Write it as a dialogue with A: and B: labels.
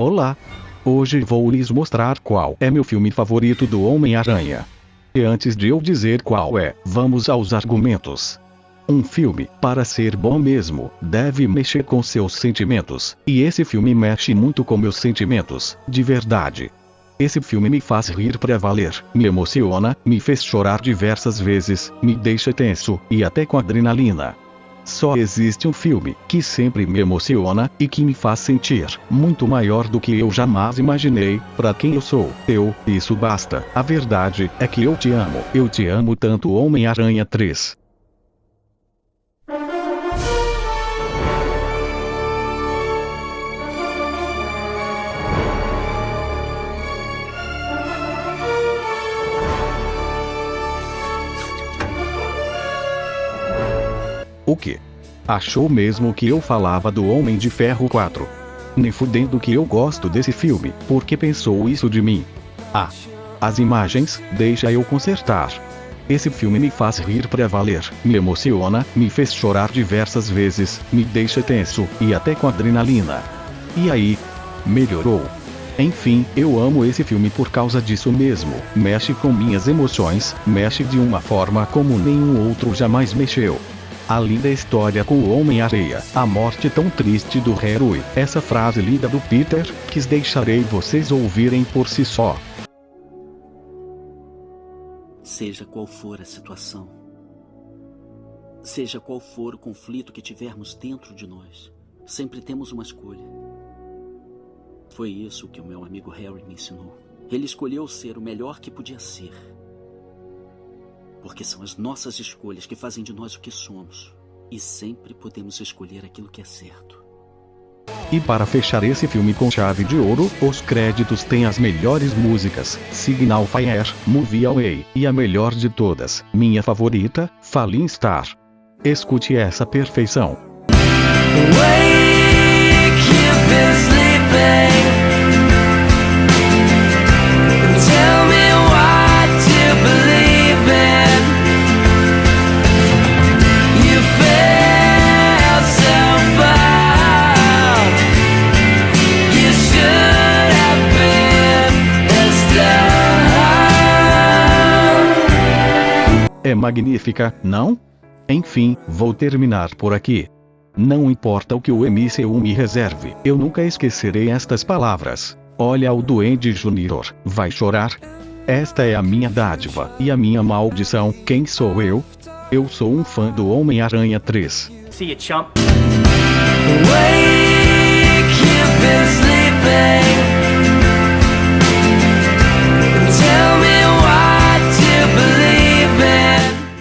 A: Olá! Hoje vou lhes mostrar qual é meu filme favorito do Homem-Aranha. E antes de eu dizer qual é, vamos aos argumentos. Um filme, para ser bom mesmo, deve mexer com seus sentimentos, e esse filme mexe muito com meus sentimentos, de verdade. Esse filme me faz rir pra valer, me emociona, me fez chorar diversas vezes, me deixa tenso, e até com adrenalina. Só existe um filme que sempre me emociona e que me faz sentir muito maior do que eu jamais imaginei, para quem eu sou. Eu, isso basta. A verdade é que eu te amo. Eu te amo tanto Homem-Aranha 3. O que? Achou mesmo que eu falava do Homem de Ferro 4? Nem fudendo que eu gosto desse filme, porque pensou isso de mim. Ah. As imagens, deixa eu consertar. Esse filme me faz rir pra valer, me emociona, me fez chorar diversas vezes, me deixa tenso, e até com adrenalina. E aí? Melhorou. Enfim, eu amo esse filme por causa disso mesmo. Mexe com minhas emoções, mexe de uma forma como nenhum outro jamais mexeu. A linda história com o Homem-Areia, a morte tão triste do herói, essa frase linda do Peter, que deixarei vocês ouvirem por si só.
B: Seja qual for a situação, seja qual for o conflito que tivermos dentro de nós, sempre temos uma escolha. Foi isso que o meu amigo Harry me ensinou. Ele escolheu ser o melhor que podia ser porque são as nossas escolhas que fazem de nós o que somos. E sempre podemos escolher aquilo que é certo.
A: E para fechar esse filme com chave de ouro, os créditos têm as melhores músicas, Signal Fire, Movie Away, e a melhor de todas, minha favorita, Falling Star. Escute essa perfeição. Wake, É magnífica, não? Enfim, vou terminar por aqui. Não importa o que o MCU me reserve, eu nunca esquecerei estas palavras. Olha o Duende Júnior, vai chorar? Esta é a minha dádiva e a minha maldição. Quem sou eu? Eu sou um fã do Homem-Aranha 3. See you, chump. Wake,